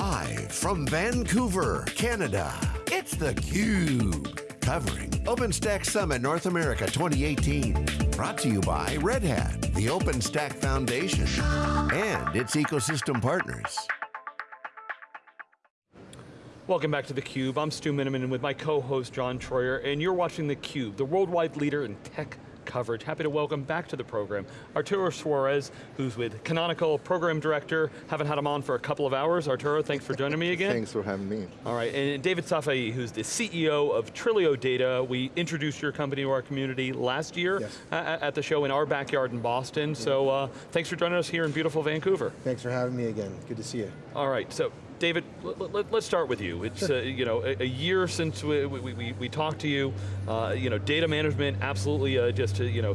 Live from Vancouver, Canada, it's theCUBE. Covering OpenStack Summit North America 2018. Brought to you by Red Hat, the OpenStack Foundation, and its ecosystem partners. Welcome back to theCUBE. I'm Stu Miniman with my co-host John Troyer, and you're watching theCUBE, the worldwide leader in tech coverage. Happy to welcome back to the program Arturo Suarez, who's with Canonical, Program Director. Haven't had him on for a couple of hours. Arturo, thanks for joining me again. thanks for having me. All right, and David Safaii, who's the CEO of Trilio Data. We introduced your company to our community last year yes. at the show in our backyard in Boston. So uh, thanks for joining us here in beautiful Vancouver. Thanks for having me again, good to see you. All right, so David, let, us start with you. It's sure. uh, you know a, a, year since we, we, we, we talked to you. Uh, you know, data management, absolutely uh, just uh, you know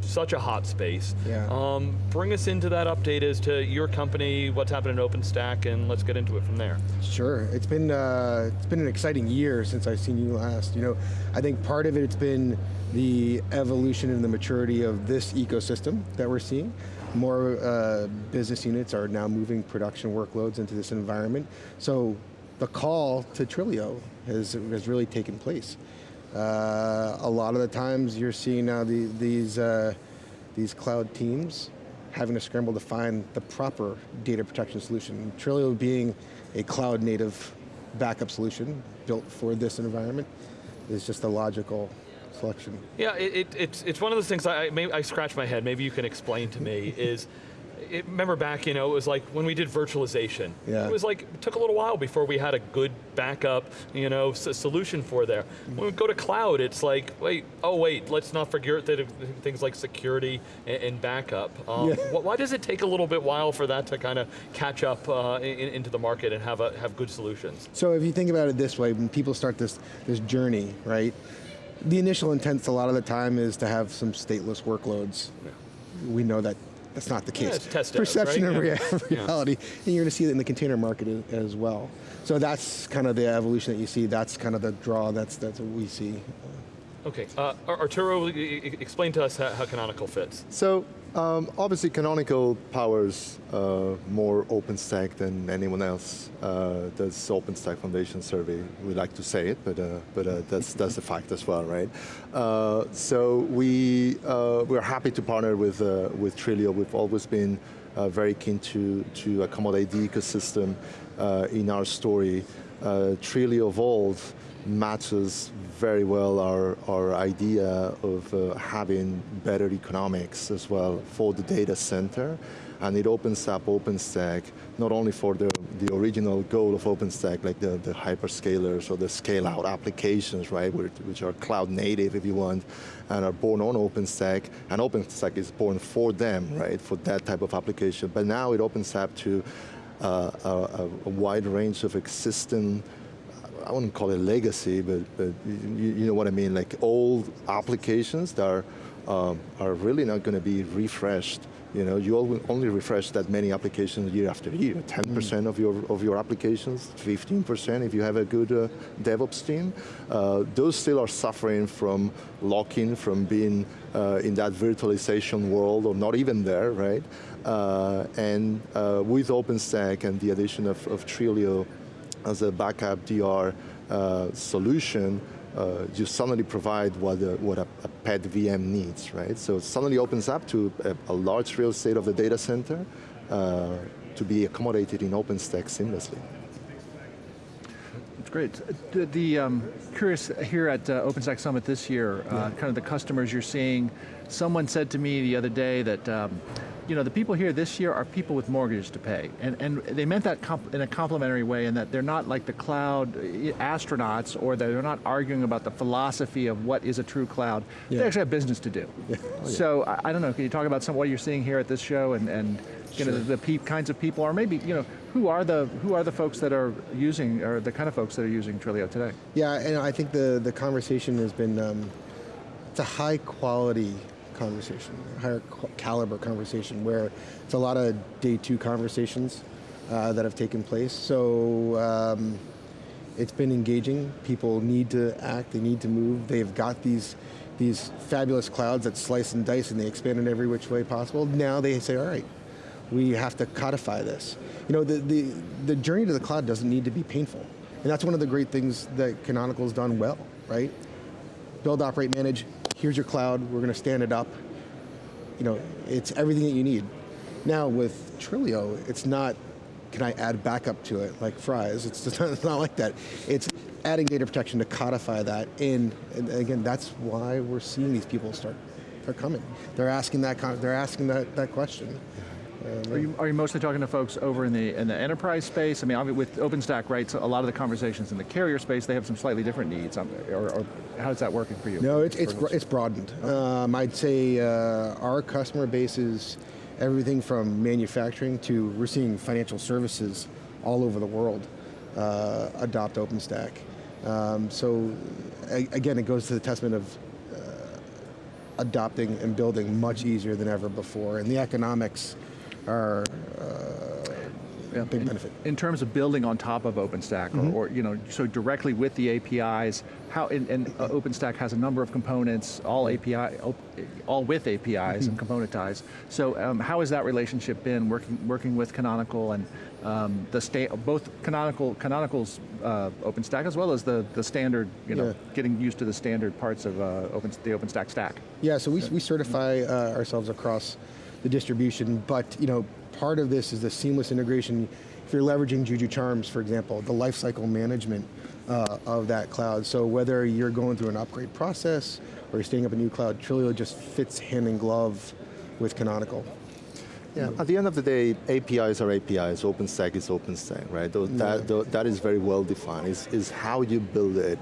such a hot space. Yeah. Um, bring us into that update as to your company, what's happening in OpenStack, and let's get into it from there. Sure, it's been uh, it's been an exciting year since I've seen you last. You know, I think part of it, it's been the evolution and the maturity of this ecosystem that we're seeing. More uh, business units are now moving production workloads into this environment. So the call to Trilio has, has really taken place. Uh, a lot of the times you're seeing now the, these, uh, these cloud teams having to scramble to find the proper data protection solution. Trilio being a cloud native backup solution built for this environment is just a logical Yeah, it, it, it's, it's one of those things, I, I scratch my head, maybe you can explain to me, is, it, remember back, you know, it was like when we did virtualization. Yeah. It was like, it took a little while before we had a good backup, you know, solution for there. When we go to cloud, it's like, wait, oh wait, let's not forget that things like security and, and backup. Um, yeah. Why does it take a little bit while for that to kind of catch up uh, in, into the market and have, a, have good solutions? So if you think about it this way, when people start this, this journey, right? The initial intent a lot of the time is to have some stateless workloads. Yeah. We know that that's not the case. Yeah, Perception right? and yeah. reality, and you're going to see it in the container market as well. So that's kind of the evolution that you see, that's kind of the draw, that's, that's what we see. Okay, uh, Arturo, explain to us how, Canonical fits. So, um, obviously Canonical powers uh, more OpenStack than anyone else. Uh, that's OpenStack Foundation survey. We like to say it, but uh, but uh, that's that's a fact as well, right? Uh, so we uh, we're happy to partner with with Trilio. We've always been very keen to to accommodate the ecosystem in our story. Trilio Vault matches very well our, our idea of uh, having better economics as well for the data center. And it opens up OpenStack, not only for the, the original goal of OpenStack, like the, the hyperscalers or the scale out applications, right, which are cloud native if you want, and are born on OpenStack, and OpenStack is born for them, right, for that type of application. But now it opens up to uh, a, a wide range of existing I wouldn't call it legacy, but, but you, you know what I mean, like old applications that are, um, are really not going to be refreshed. You know, you only refresh that many applications year after year. 10% mm. of your of your applications, 15% if you have a good uh, DevOps team. Uh, those still are suffering from lock-in, from being uh, in that virtualization world or not even there, right? Uh, and uh, with OpenStack and the addition of, of Trilio, as a backup DR uh, solution, uh, you suddenly provide what, a, what a, a, pet VM needs, right? So it suddenly opens up to a, a large real estate of the data center uh, to be accommodated in OpenStack seamlessly. That's great. The, the um, curious here at uh, OpenStack Summit this year, uh, yeah. kind of the customers you're seeing. Someone said to me the other day that um, you know, the people here this year are people with mortgages to pay. And, and they meant that in a complimentary way in that they're not like the cloud eh, astronauts or they're not arguing about the philosophy of what is a true cloud. Yeah. They actually have business to do. Yeah. Oh, yeah. So I, I, don't know, can you talk about some what you're seeing here at this show and, and you sure. know, the, the kinds of people, or maybe, you know, who are the who are the folks that are using, or the kind of folks that are using Trilio today? Yeah, and I think the, the conversation has been, um, it's a high quality conversation, higher caliber conversation, where it's a lot of day two conversations uh, that have taken place. So um, it's been engaging. People need to act, they need to move. They've got these these fabulous clouds that slice and dice and they expand in every which way possible. Now they say, all right, we have to codify this. You know, the, the, the journey to the cloud doesn't need to be painful. And that's one of the great things that Canonical's done well, right? Build, operate, manage, here's your cloud, we're going to stand it up. You know, it's everything that you need. Now with Trilio, it's not, can I add backup to it like fries? It's, not, it's not like that. It's adding data protection to codify that in, and again, that's why we're seeing these people start, start coming. They're asking that, they're asking that, that question. Are you, are you mostly talking to folks over in the in the enterprise space? I mean, with OpenStack, right, so a lot of the conversations in the carrier space, they have some slightly different needs. Um, or, or how's that working for you? No, it's, it's, it's broadened. Um, I'd say uh, our customer base is everything from manufacturing to, we're seeing financial services all over the world uh, adopt OpenStack. Um, so again, it goes to the testament of uh, adopting and building much easier than ever before. And the economics are uh, yeah. big in, benefit. In terms of building on top of OpenStack, mm -hmm. or, mm-hmm. or, you know, so directly with the APIs, how and, and uh, OpenStack has a number of components, all API, all with APIs mm -hmm. and componentized. So um, how has that relationship been working working with Canonical and um, the state both Canonical Canonical's uh, OpenStack as well as the the standard, you know, yeah. getting used to the standard parts of uh, Open the OpenStack stack. Yeah, so we we certify uh, ourselves across the distribution, but you know, part of this is the seamless integration. If you're leveraging Juju Charms, for example, the lifecycle management uh, of that cloud. So whether you're going through an upgrade process or you're standing up a new cloud, Trilio just fits hand in glove with Canonical. Yeah, at the end of the day, APIs are APIs, OpenStack is OpenStack, right? That, yeah. that is very well defined, is, is how you build it.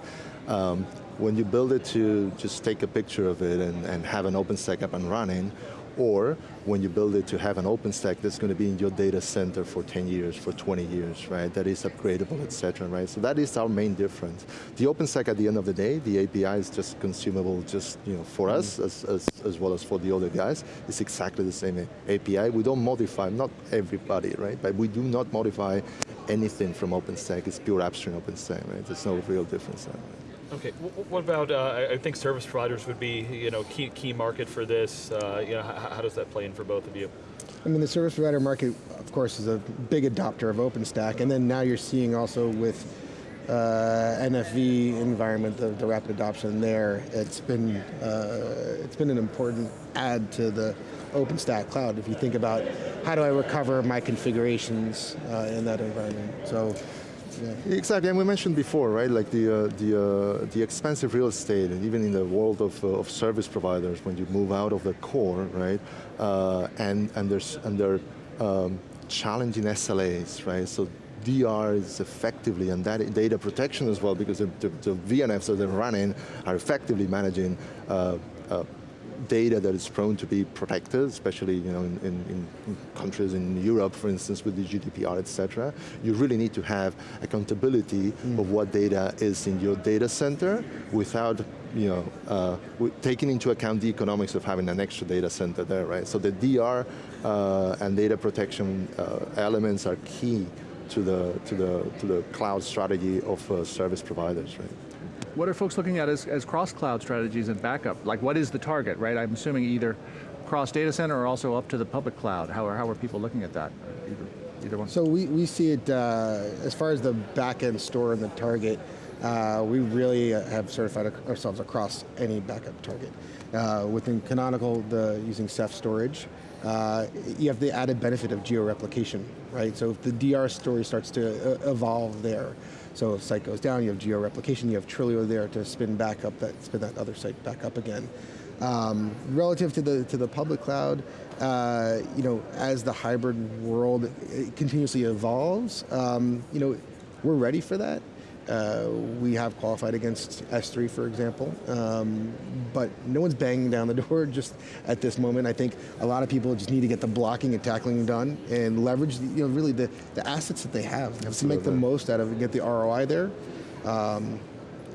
Um, when you build it to just take a picture of it and, and have an OpenStack up and running, or when you build it to have an OpenStack that's going to be in your data center for 10 years, for 20 years, right? That is upgradable, et cetera, right? So that is our main difference. The OpenStack at the end of the day, the API is just consumable just you know, for mm us as, as, as well as for the other guys. It's exactly the same API. We don't modify, not everybody, right? But we do not modify anything from OpenStack. It's pure upstream OpenStack, right? There's no real difference there. Right? Okay, what about, uh, I think service providers would be, you know, key, key market for this. Uh, you know, how, how, does that play in for both of you? I mean, the service provider market, of course, is a big adopter of OpenStack, and then now you're seeing also with uh, NFV environment, the, the, rapid adoption there, it's been, uh, it's been an important add to the OpenStack cloud. If you think about how do I recover my configurations uh, in that environment. So yeah. Exactly, and we mentioned before, right? Like the uh, the uh, the expensive real estate, and even in the world of, uh, of service providers, when you move out of the core, right? Uh, and and there's and they're um, challenging SLAs, right? So DR is effectively, and that data protection as well, because the, the, the VNFs that they're running are effectively managing uh, uh, data that is prone to be protected, especially you know, in, in, in countries in Europe, for instance, with the GDPR, et cetera, you really need to have accountability mm. of what data is in your data center without you know, uh, taking into account the economics of having an extra data center there, right? So the DR uh, and data protection uh, elements are key to the, to the, to the cloud strategy of uh, service providers, right? What are folks looking at as, as cross-cloud strategies and backup? Like what is the target, right? I'm assuming either cross data center or also up to the public cloud. How are, how are people looking at that? Either, either one? So we, we see it, uh, as far as the backend store and the target, uh, we really have certified ourselves across any backup target. Uh, within Canonical, the using Ceph storage, uh, you have the added benefit of geo-replication, right? So if the DR story starts to uh, evolve there, so if site goes down, you have geo-replication, you have Trilio there to spin back up that, spin that other site back up again. Um, relative to the to the public cloud, uh, you know, as the hybrid world continuously evolves, um, you know, we're ready for that. Uh, we have qualified against S3, for example, um, but no one's banging down the door just at this moment. I think a lot of people just need to get the blocking and tackling done and leverage, the, you know, really the, the assets that they have Absolutely. to make the most out of it and get the ROI there. Um,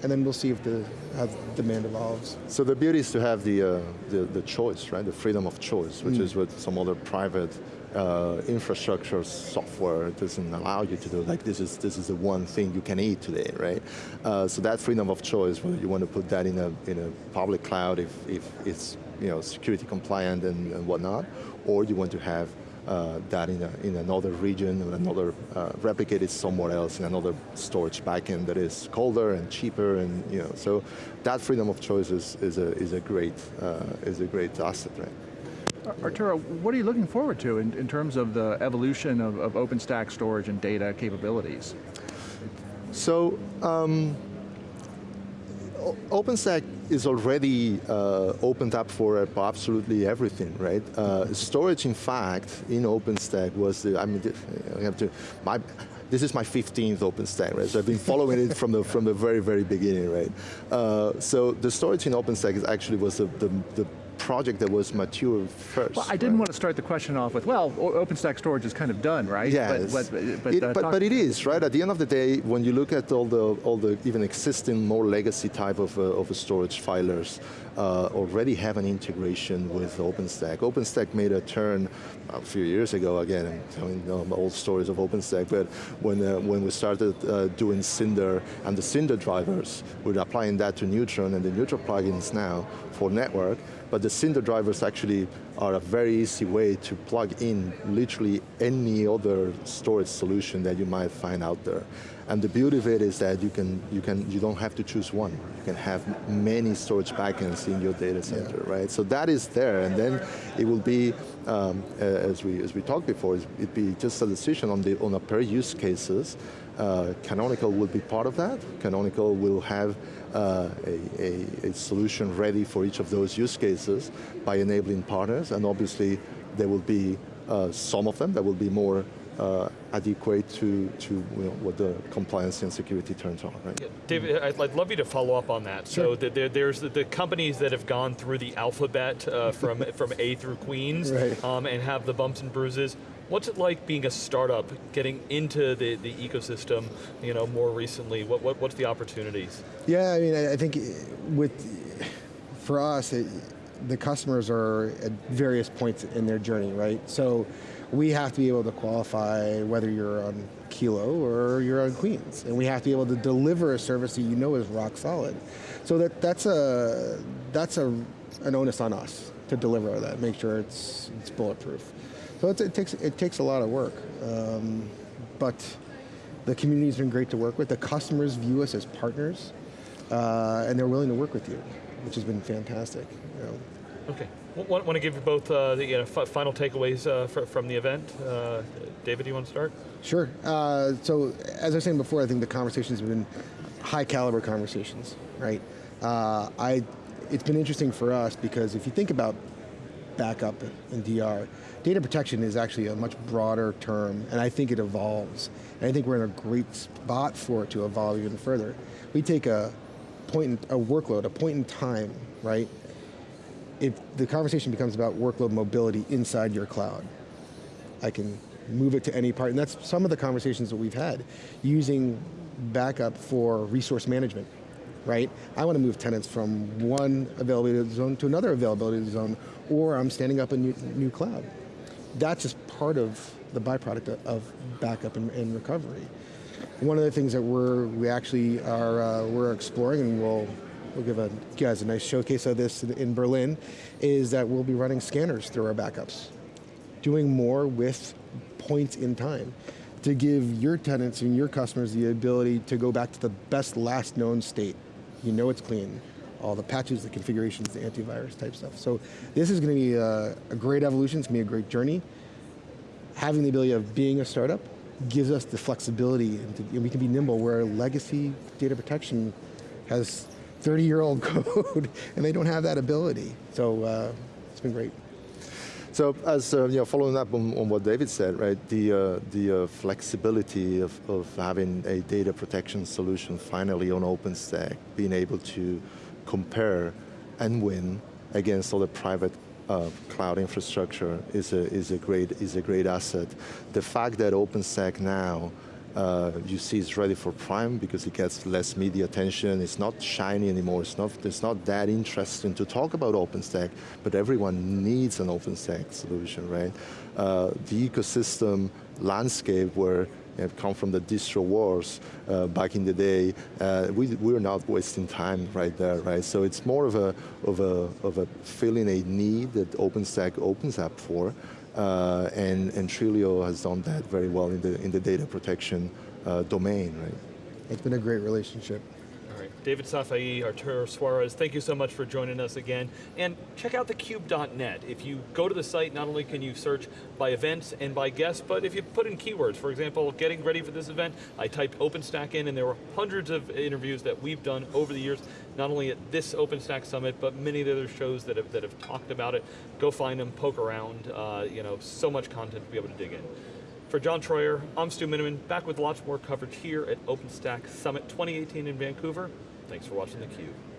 and then we'll see if the how demand evolves. So the beauty is to have the, uh, the, the choice, right? The freedom of choice, which mm. is what some other private uh, infrastructure software doesn't allow you to do. Like this is this is the one thing you can eat today, right? Uh, so that freedom of choice, whether you want to put that in a in a public cloud if if it's you know security compliant and, and whatnot, or you want to have uh, that in, a, in another region, or another uh, replicated somewhere else in another storage backend that is colder and cheaper, and you know, so that freedom of choice is, is a is a great uh, is a great asset, right? Arturo, what are you looking forward to in, in terms of the evolution of, of OpenStack storage and data capabilities? So, um, OpenStack is already uh, opened up for absolutely everything, right? Uh, storage, in fact, in OpenStack was the, I mean, I have to, my, this is my 15th OpenStack, right? So I've been following it from the from the very, very beginning, right? Uh, so the storage in OpenStack is actually was the, the, the project that was mature first. Well, I didn't right? want to start the question off with, well, OpenStack storage is kind of done, right? Yes. But, but, but, it, uh, but, but, it is, right? At the end of the day, when you look at all the, all the even existing more legacy type of, uh, of storage filers, uh, already have an integration with OpenStack. OpenStack made a turn a few years ago, again, I'm telling um, old stories of OpenStack, but when, uh, when we started uh, doing Cinder and the Cinder drivers, we're applying that to Neutron and the Neutron plugins now for network, but the Cinder drivers actually are a very easy way to plug in literally any other storage solution that you might find out there. And the beauty of it is that you can you can you don't have to choose one. You can have many storage backends in your data center, yeah. right? So that is there, and then it will be um, as we as we talked before, it be just a decision on the on a per use cases. Uh, Canonical will be part of that. Canonical will have uh, a, a, a, solution ready for each of those use cases by enabling partners, and obviously there will be uh, some of them that will be more uh, adequate to, to you know, what the compliance and security turns on, right? Yeah. David, I'd, I'd, love you to follow up on that. Sure. So the, the, there's the, the, companies that have gone through the alphabet uh, from, from A through Queens right. um, and have the bumps and bruises. What's it like being a startup, getting into the, the ecosystem, you know, more recently? What, what, what's the opportunities? Yeah, I mean, I think with, for us, it, the customers are at various points in their journey, right? So we have to be able to qualify whether you're on Kilo or you're on Queens. And we have to be able to deliver a service that you know is rock solid. So that, that's, a, that's a, an onus on us to deliver that, make sure it's, it's bulletproof. So it takes, it takes a lot of work. Um, but the community's been great to work with. The customers view us as partners, uh, and they're willing to work with you, which has been fantastic. You know. Okay. Want, want to give you both uh, the you know, final takeaways uh, for, from the event. Uh, David, do you want to start? Sure. Uh, so, as I was saying before, I think the conversations have been high caliber conversations, right? Uh, I, it's been interesting for us because if you think about backup and DR, data protection is actually a much broader term, and I think it evolves. And I think we're in a great spot for it to evolve even further. We take a point, in, a workload, a point in time, right? If the conversation becomes about workload mobility inside your cloud, I can move it to any part, and that's some of the conversations that we've had, using backup for resource management, right? I want to move tenants from one availability zone to another availability zone, or I'm standing up a new, new cloud. That's just part of the byproduct of backup and, and recovery. One of the things that we're, we actually are, uh, we're exploring and we'll we'll give a, you guys a nice showcase of this in Berlin, is that we'll be running scanners through our backups. Doing more with points in time to give your tenants and your customers the ability to go back to the best last known state. You know it's clean. All the patches, the configurations, the antivirus type stuff. So this is going to be a, a great evolution, it's going to be a great journey. Having the ability of being a startup gives us the flexibility and, to, and we can be nimble where legacy data protection has 30 year old code and they don't have that ability. So uh, it's been great. So as uh, you know, following up on, on, what David said, right, the, uh, the uh, flexibility of, of having a data protection solution finally on OpenStack, being able to compare and win against all the private uh, cloud infrastructure is a, is, a great, is a great asset. The fact that OpenStack now uh, you see it's ready for prime because it gets less media attention. It's not shiny anymore. It's not, it's not that interesting to talk about OpenStack, but everyone needs an OpenStack solution, right? Uh, the ecosystem landscape where have come from the distro wars uh, back in the day. Uh, we, we're not wasting time right there, right? So it's more of a, of a, of a filling a need that OpenStack opens up for, uh, and, and Trilio has done that very well in the, in the data protection uh, domain, right? It's been a great relationship. David Safaii, Arturo Suarez, thank you so much for joining us again. And check out thecube.net. If you go to the site, not only can you search by events and by guests, but if you put in keywords, for example, getting ready for this event, I typed OpenStack in and there were hundreds of interviews that we've done over the years, not only at this OpenStack Summit, but many of the other shows that have, that have talked about it. Go find them, poke around, uh, you know, so much content to be able to dig in. For John Troyer, I'm Stu Miniman, back with lots more coverage here at OpenStack Summit 2018 in Vancouver. Thanks for watching theCUBE.